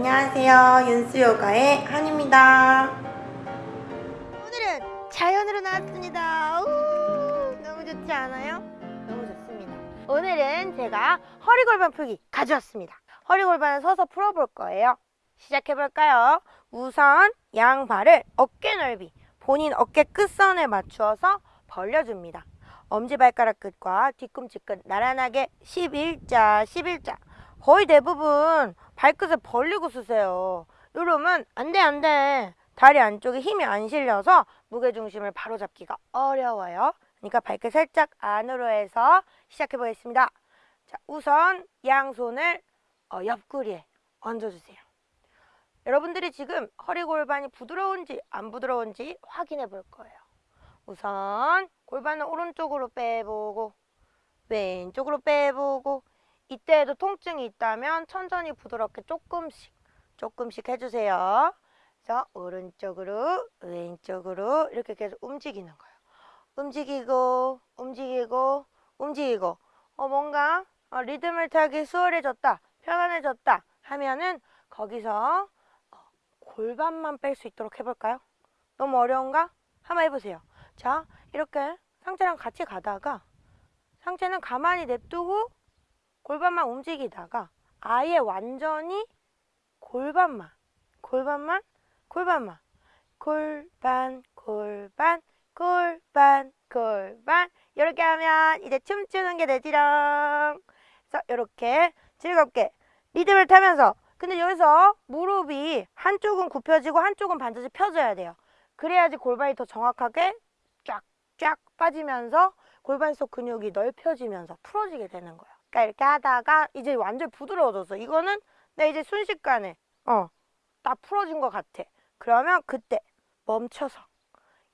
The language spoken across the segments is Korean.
안녕하세요. 윤수요가의 한입니다. 오늘은 자연으로 나왔습니다. 우, 너무 좋지 않아요? 너무 좋습니다. 오늘은 제가 허리골반 풀기 가져왔습니다. 허리골반을 서서 풀어볼 거예요. 시작해볼까요? 우선 양발을 어깨 넓이, 본인 어깨 끝선에 맞추어서 벌려줍니다. 엄지발가락 끝과 뒤꿈치 끝 나란하게 11자, 11자. 거의 대부분 발끝을 벌리고 쓰세요. 이러면 안 돼, 안 돼. 다리 안쪽에 힘이 안 실려서 무게중심을 바로잡기가 어려워요. 그러니까 발끝 살짝 안으로 해서 시작해 보겠습니다. 자, 우선 양손을 어, 옆구리에 얹어주세요. 여러분들이 지금 허리 골반이 부드러운지 안 부드러운지 확인해 볼 거예요. 우선 골반을 오른쪽으로 빼보고 왼쪽으로 빼보고 이때에도 통증이 있다면 천천히 부드럽게 조금씩 조금씩 해주세요. 그래서 오른쪽으로 왼쪽으로 이렇게 계속 움직이는 거예요. 움직이고 움직이고 움직이고 어 뭔가 어, 리듬을 타기 수월해졌다 편안해졌다 하면은 거기서 어, 골반만 뺄 수 있도록 해볼까요? 너무 어려운가? 한번 해보세요. 자 이렇게 상체랑 같이 가다가 상체는 가만히 냅두고 골반만 움직이다가 아예 완전히 골반만 골반만 골반만 골반 골반 골반 골반. 이렇게 하면 이제 춤추는 게 되지롱. 그래서 이렇게 즐겁게 리듬을 타면서 근데 여기서 무릎이 한쪽은 굽혀지고 한쪽은 반드시 펴져야 돼요. 그래야지 골반이 더 정확하게 쫙쫙 빠지면서 골반 속 근육이 넓혀지면서 풀어지게 되는 거예요 그러니까 이렇게 하다가 이제 완전 부드러워졌어 이거는 내 이제 순식간에 어딱 풀어진 것 같아 그러면 그때 멈춰서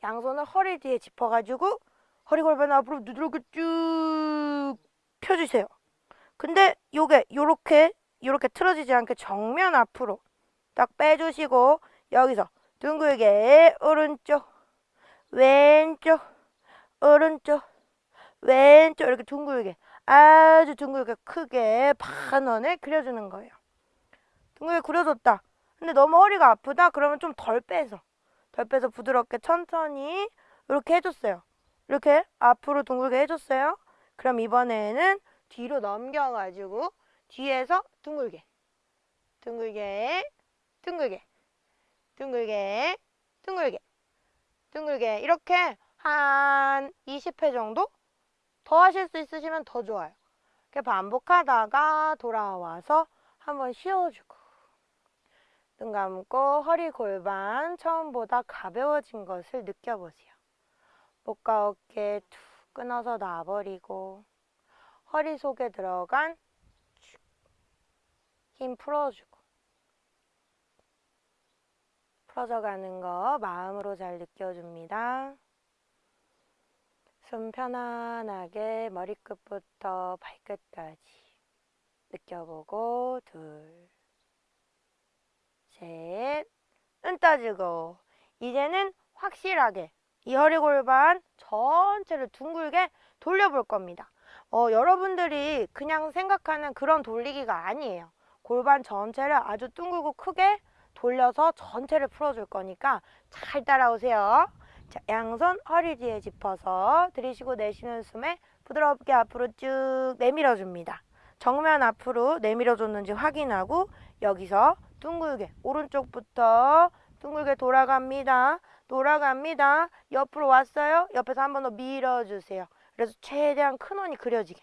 양손을 허리 뒤에 짚어가지고 허리 골반 앞으로 누르게 쭉 펴주세요. 근데 요게 요렇게 요렇게 틀어지지 않게 정면 앞으로 딱 빼주시고 여기서 둥글게 오른쪽 왼쪽 오른쪽 왼쪽 이렇게 둥글게 아주 둥글게 크게 반원을 그려주는 거예요. 둥글게 그려줬다. 근데 너무 허리가 아프다? 그러면 좀 덜 빼서 덜 빼서 부드럽게 천천히 이렇게 해줬어요. 이렇게 앞으로 둥글게 해줬어요. 그럼 이번에는 뒤로 넘겨가지고 뒤에서 둥글게 둥글게 둥글게 둥글게 둥글게 둥글게 이렇게 한 20회 정도 더 하실 수 있으시면 더 좋아요. 이렇게 반복하다가 돌아와서 한번 쉬어주고 눈 감고 허리 골반 처음보다 가벼워진 것을 느껴보세요. 목과 어깨 툭 끊어서 놔버리고 허리 속에 들어간 힘 풀어주고 풀어져가는 거 마음으로 잘 느껴줍니다. 숨 편안하게 머리끝부터 발끝까지 느껴보고 둘 셋, 눈 떠주고 이제는 확실하게 이 허리 골반 전체를 둥글게 돌려볼 겁니다. 어, 여러분들이 그냥 생각하는 그런 돌리기가 아니에요. 골반 전체를 아주 둥글고 크게 돌려서 전체를 풀어줄 거니까 잘 따라오세요. 자, 양손 허리 뒤에 짚어서 들이쉬고 내쉬는 숨에 부드럽게 앞으로 쭉 내밀어 줍니다. 정면 앞으로 내밀어 줬는지 확인하고 여기서 둥글게 오른쪽부터 둥글게 돌아갑니다. 돌아갑니다. 옆으로 왔어요. 옆에서 한 번 더 밀어주세요. 그래서 최대한 큰 원이 그려지게.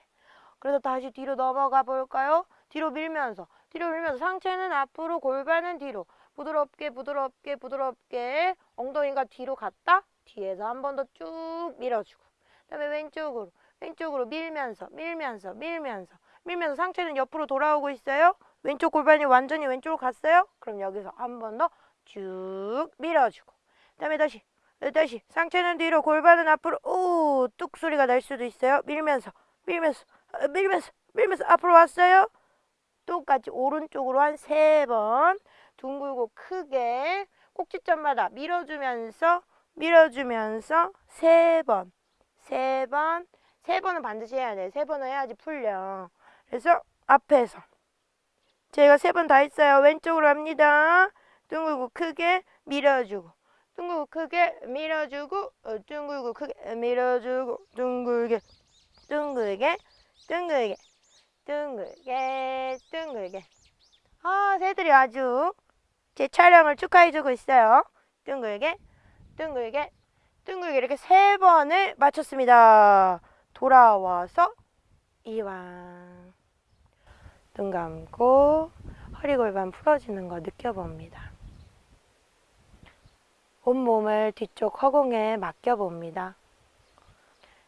그래서 다시 뒤로 넘어가 볼까요? 뒤로 밀면서 뒤로 밀면서 상체는 앞으로 골반은 뒤로 부드럽게 부드럽게 부드럽게 엉덩이가 뒤로 갔다 뒤에서 한 번 더 쭉 밀어주고 그다음에 왼쪽으로 왼쪽으로 밀면서 밀면서 밀면서 밀면서 상체는 옆으로 돌아오고 있어요. 왼쪽 골반이 완전히 왼쪽으로 갔어요. 그럼 여기서 한 번 더 쭉 밀어주고 그다음에 다시 다시 상체는 뒤로 골반은 앞으로 오뚝 소리가 날 수도 있어요. 밀면서 밀면서 어, 밀면서 밀면서 앞으로 왔어요. 똑같이 오른쪽으로 한 세 번 둥글고 크게 꼭지점마다 밀어주면서 밀어주면서 세 번, 세 번, 세 번은 반드시 해야 돼. 세 번은 해야지 풀려. 그래서 앞에서 제가 세 번 다 했어요. 왼쪽으로 합니다. 둥글고 크게 밀어주고 둥글고 크게 밀어주고 어, 둥글고 크게 밀어주고 둥글게 둥글게 둥글게 둥글게 둥글게 아 새들이 아주 제 촬영을 축하해주고 있어요. 둥글게 둥글게 둥글게 이렇게 세 번을 마쳤습니다. 돌아와서 이완 눈 감고 허리 골반 풀어지는 거 느껴봅니다. 온몸을 뒤쪽 허공에 맡겨봅니다.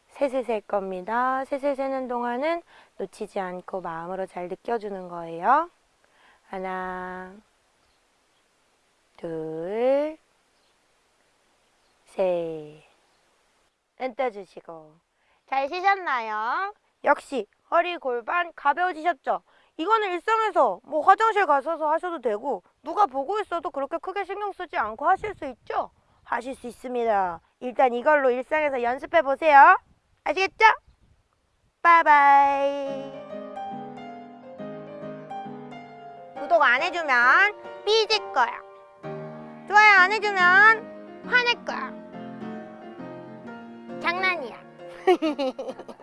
셋을 셀 겁니다. 셋을 세는 동안은 놓치지 않고 마음으로 잘 느껴주는 거예요. 하나, 둘, 셋. 눈 떠주시고. 잘 쉬셨나요? 역시 허리 골반 가벼워지셨죠? 이거는 일상에서 뭐 화장실 가셔서 하셔도 되고 누가 보고 있어도 그렇게 크게 신경 쓰지 않고 하실 수 있죠? 하실 수 있습니다. 일단 이걸로 일상에서 연습해 보세요. 아시겠죠? 바이바이. 구독 안 해주면 삐질 거야. 좋아요 안 해주면 화낼 거야. 장난이야.